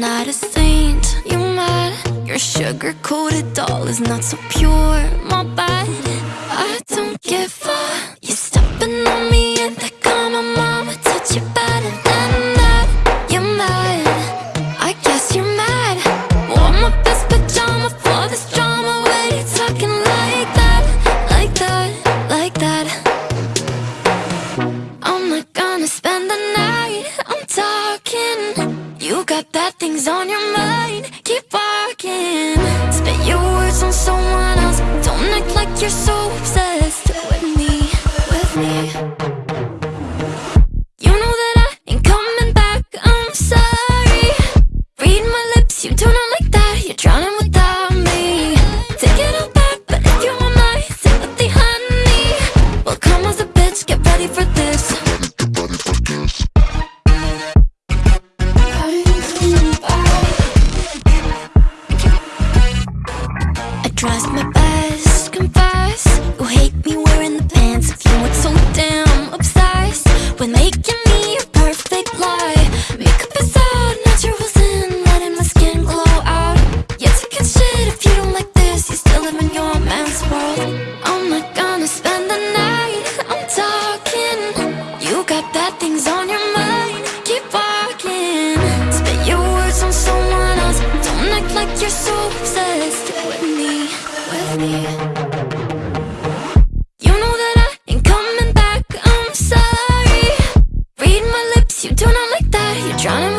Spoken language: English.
not a saint, you mad? Your sugar-coated doll is not so pure, my bad got bad things on your mind. Keep walking Spit your words on someone else. Don't act like you're so my best, confess You hate me wearing the pants of you, it's so damn obsessed. With making me a perfect lie. Makeup is out, naturals in, letting my skin glow out. Yeah, take a shit if you don't like this, you still live in your man's world. I'm not gonna spend the night, I'm talking. You got bad things on your mind, keep walking. Spit your words on someone else, don't act like you're so obsessed. Drowning